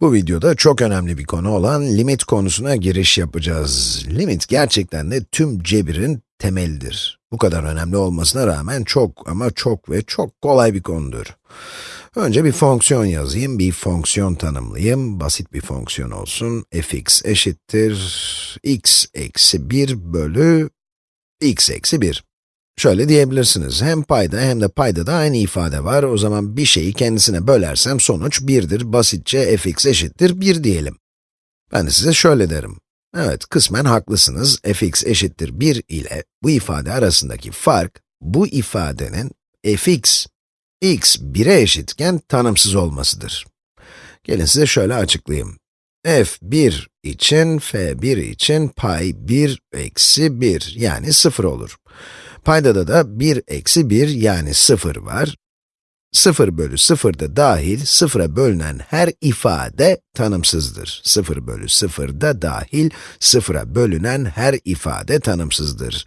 Bu videoda çok önemli bir konu olan limit konusuna giriş yapacağız. Limit gerçekten de tüm cebirin temelidir. Bu kadar önemli olmasına rağmen çok ama çok ve çok kolay bir konudur. Önce bir fonksiyon yazayım, bir fonksiyon tanımlayayım. Basit bir fonksiyon olsun. fx eşittir x eksi 1 bölü x eksi 1. Şöyle diyebilirsiniz, hem payda hem de payda da aynı ifade var. O zaman bir şeyi kendisine bölersem sonuç 1'dir. Basitçe fx eşittir 1 diyelim. Ben de size şöyle derim. Evet, kısmen haklısınız. fx eşittir 1 ile bu ifade arasındaki fark, bu ifadenin fx, x 1'e eşitken tanımsız olmasıdır. Gelin size şöyle açıklayayım. f1 için, f1 için pay 1 eksi 1 yani 0 olur. Paydada da 1 eksi 1 yani 0 var. 0 bölü 0 da dahil, 0'a bölünen her ifade tanımsızdır. 0 bölü 0 da dahil, 0'a bölünen her ifade tanımsızdır.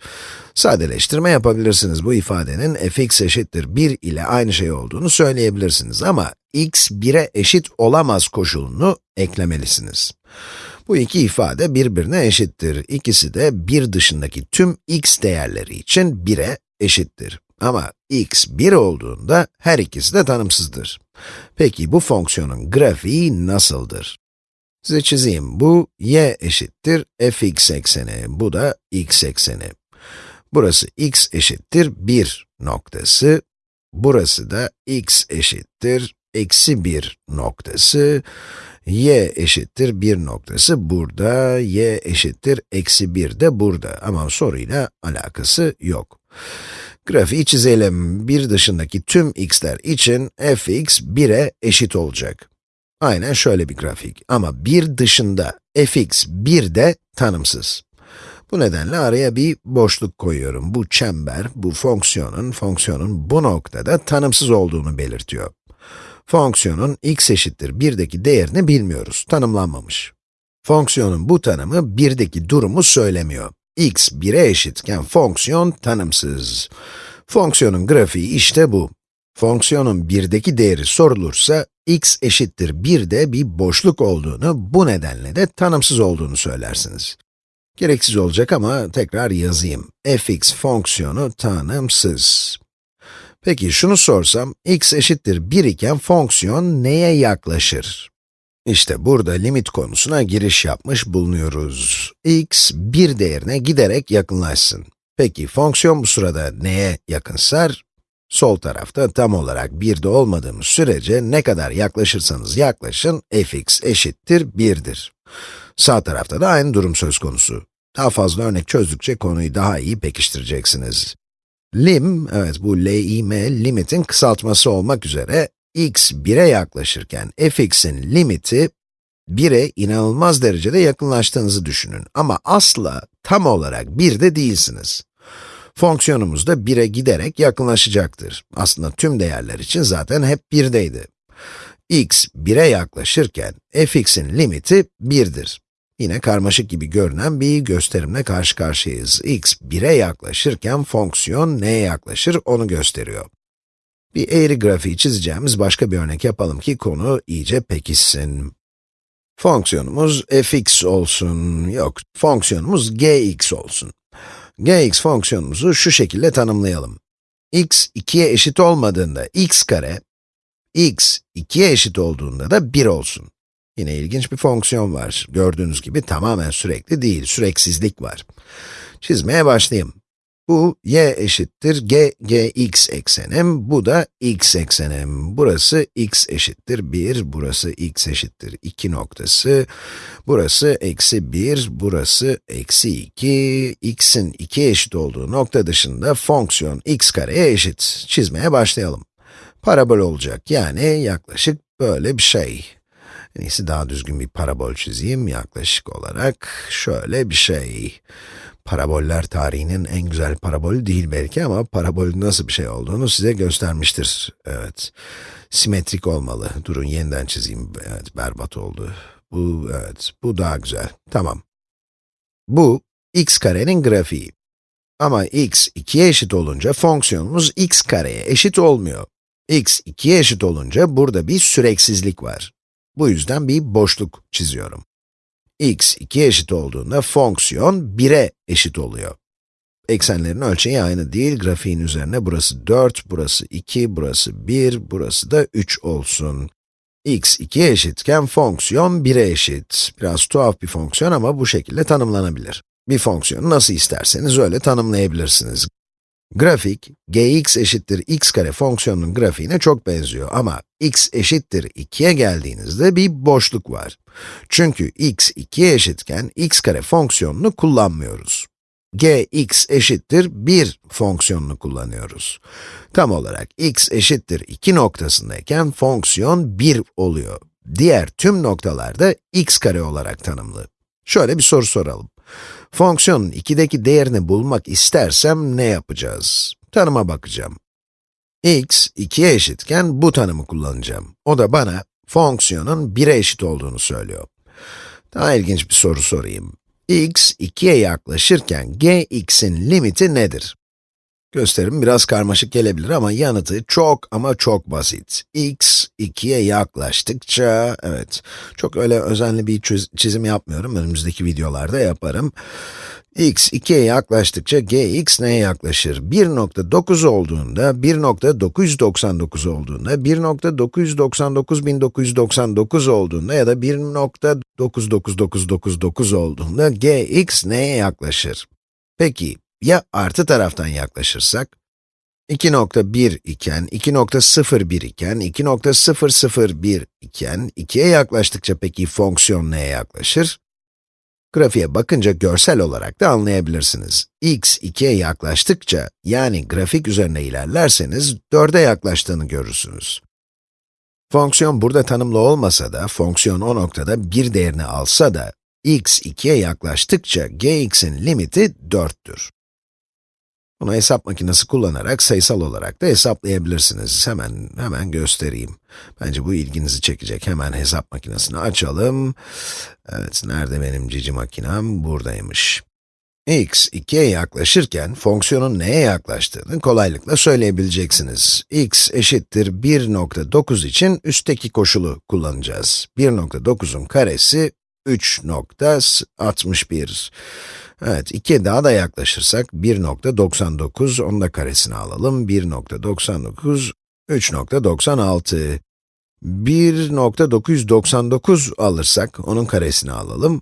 Sadeleştirme yapabilirsiniz. Bu ifadenin fx eşittir 1 ile aynı şey olduğunu söyleyebilirsiniz ama x 1'e eşit olamaz koşulunu eklemelisiniz. Bu iki ifade birbirine eşittir. İkisi de 1 dışındaki tüm x değerleri için 1'e eşittir. Ama x 1 olduğunda her ikisi de tanımsızdır. Peki bu fonksiyonun grafiği nasıldır? Size çizeyim. Bu y eşittir fx ekseni, bu da x ekseni. Burası x eşittir 1 noktası, burası da x eşittir eksi 1 noktası, y eşittir 1 noktası burada, y eşittir eksi 1 de burada ama soruyla alakası yok. Grafiği çizelim. 1 dışındaki tüm x'ler için fx 1'e eşit olacak. Aynen şöyle bir grafik. Ama 1 dışında fx 1 de tanımsız. Bu nedenle araya bir boşluk koyuyorum. Bu çember, bu fonksiyonun, fonksiyonun bu noktada tanımsız olduğunu belirtiyor. Fonksiyonun x eşittir 1'deki değerini bilmiyoruz, tanımlanmamış. Fonksiyonun bu tanımı 1'deki durumu söylemiyor. x 1'e eşitken fonksiyon tanımsız. Fonksiyonun grafiği işte bu. Fonksiyonun 1'deki değeri sorulursa, x eşittir 1'de bir boşluk olduğunu, bu nedenle de tanımsız olduğunu söylersiniz. Gereksiz olacak ama tekrar yazayım. fx fonksiyonu tanımsız. Peki şunu sorsam, x eşittir 1 iken fonksiyon neye yaklaşır? İşte burada limit konusuna giriş yapmış bulunuyoruz. x 1 değerine giderek yakınlaşsın. Peki fonksiyon bu sırada neye yakınsar? Sol tarafta tam olarak 1'de olmadığımız sürece ne kadar yaklaşırsanız yaklaşın, fx eşittir 1'dir. Sağ tarafta da aynı durum söz konusu. Daha fazla örnek çözdükçe konuyu daha iyi pekiştireceksiniz. Lim, evet bu lim, limitin kısaltması olmak üzere, x 1'e yaklaşırken fx'in limiti 1'e inanılmaz derecede yakınlaştığınızı düşünün. Ama asla tam olarak 1'de değilsiniz. Fonksiyonumuz da 1'e giderek yakınlaşacaktır. Aslında tüm değerler için zaten hep 1'deydi. x 1'e yaklaşırken fx'in limiti 1'dir. Yine karmaşık gibi görünen bir gösterimle karşı karşıyayız. x 1'e yaklaşırken fonksiyon neye yaklaşır onu gösteriyor. Bir eğri grafiği çizeceğimiz başka bir örnek yapalım ki konu iyice pekişsin. Fonksiyonumuz fx olsun, yok, fonksiyonumuz gx olsun. gx fonksiyonumuzu şu şekilde tanımlayalım. x 2'ye eşit olmadığında x kare, x 2'ye eşit olduğunda da 1 olsun. Yine ilginç bir fonksiyon var. Gördüğünüz gibi tamamen sürekli değil, süreksizlik var. Çizmeye başlayayım. Bu y eşittir g, gx eksenim, bu da x eksenim. Burası x eşittir 1, burası x eşittir 2 noktası. Burası eksi 1, burası eksi 2. x'in 2 eşit olduğu nokta dışında fonksiyon x kareye eşit. Çizmeye başlayalım. Parabol olacak, yani yaklaşık böyle bir şey. En iyisi daha düzgün bir parabol çizeyim yaklaşık olarak. Şöyle bir şey. Paraboller tarihinin en güzel parabolü değil belki ama parabolün nasıl bir şey olduğunu size göstermiştir. Evet. Simetrik olmalı. Durun yeniden çizeyim. Evet, berbat oldu. Bu, evet, bu daha güzel. Tamam. Bu, x karenin grafiği. Ama x 2'ye eşit olunca fonksiyonumuz x kareye eşit olmuyor. x 2'ye eşit olunca burada bir süreksizlik var. Bu yüzden bir boşluk çiziyorum. x 2'ye eşit olduğunda fonksiyon 1'e eşit oluyor. Eksenlerin ölçeği aynı değil, grafiğin üzerine burası 4, burası 2, burası 1, burası da 3 olsun. x 2'ye eşitken fonksiyon 1'e eşit. Biraz tuhaf bir fonksiyon ama bu şekilde tanımlanabilir. Bir fonksiyonu nasıl isterseniz öyle tanımlayabilirsiniz. Grafik, gx eşittir x kare fonksiyonunun grafiğine çok benziyor ama x eşittir 2'ye geldiğinizde bir boşluk var. Çünkü x 2'ye eşitken x kare fonksiyonunu kullanmıyoruz. gx eşittir 1 fonksiyonunu kullanıyoruz. Tam olarak x eşittir 2 noktasındayken fonksiyon 1 oluyor. Diğer tüm noktalarda x kare olarak tanımlı. Şöyle bir soru soralım. Fonksiyonun 2'deki değerini bulmak istersem ne yapacağız? Tanıma bakacağım. x 2'ye eşitken bu tanımı kullanacağım. O da bana fonksiyonun 1'e eşit olduğunu söylüyor. Daha ilginç bir soru sorayım. x 2'ye yaklaşırken gx'in limiti nedir? Gösterim biraz karmaşık gelebilir ama yanıtı çok ama çok basit. x 2'ye yaklaştıkça, evet, çok öyle özenli bir çizim yapmıyorum, önümüzdeki videolarda yaparım. x 2'ye yaklaştıkça gx neye yaklaşır? 1.9 olduğunda, 1.999 olduğunda, 1.999.999 olduğunda ya da 1.999999 olduğunda gx neye yaklaşır? Peki, ya artı taraftan yaklaşırsak? 2.1 iken, 2.01 iken, 2.001 iken, 2'ye yaklaştıkça peki fonksiyon neye yaklaşır? Grafiğe bakınca görsel olarak da anlayabilirsiniz. x 2'ye yaklaştıkça, yani grafik üzerine ilerlerseniz, 4'e yaklaştığını görürsünüz. Fonksiyon burada tanımlı olmasa da, fonksiyon o noktada bir değerini alsa da, x 2'ye yaklaştıkça gx'in limiti 4'tür. Bunu hesap makinesi kullanarak sayısal olarak da hesaplayabilirsiniz. Hemen, hemen göstereyim. Bence bu ilginizi çekecek. Hemen hesap makinesini açalım. Evet, nerede benim cici makinem? Buradaymış. x 2'ye yaklaşırken fonksiyonun neye yaklaştığını kolaylıkla söyleyebileceksiniz. x eşittir 1.9 için üstteki koşulu kullanacağız. 1.9'un karesi 3.61. Evet, 2'ye daha da yaklaşırsak 1.99, onun da karesini alalım. 1.99, 3.96. 1.999 alırsak, onun karesini alalım.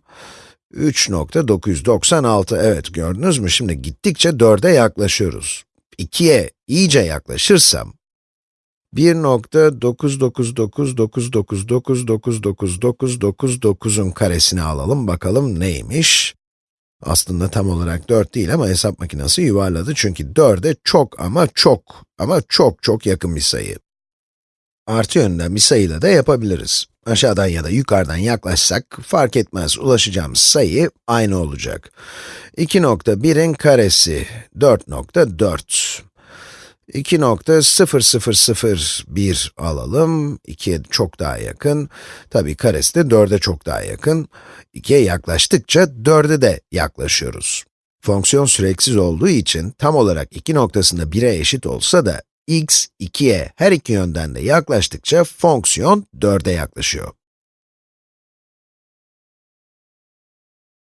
3.996, evet gördünüz mü? Şimdi gittikçe 4'e yaklaşıyoruz. 2'ye iyice yaklaşırsam, 1.99999999999'un karesini alalım, bakalım neymiş? Aslında tam olarak 4 değil ama hesap makinesi yuvarladı çünkü 4'e çok ama çok ama çok çok yakın bir sayı. Artı yönünden bir sayıyla da yapabiliriz. Aşağıdan ya da yukarıdan yaklaşsak fark etmez, ulaşacağımız sayı aynı olacak. 2.1'in karesi 4.4. 2.0001 alalım. 2'ye çok daha yakın. Tabii karesi de 4'e çok daha yakın. 2'ye yaklaştıkça 4'e de yaklaşıyoruz. Fonksiyon süreksiz olduğu için tam olarak 2 noktasında 1'e eşit olsa da x 2'ye her iki yönden de yaklaştıkça fonksiyon 4'e yaklaşıyor.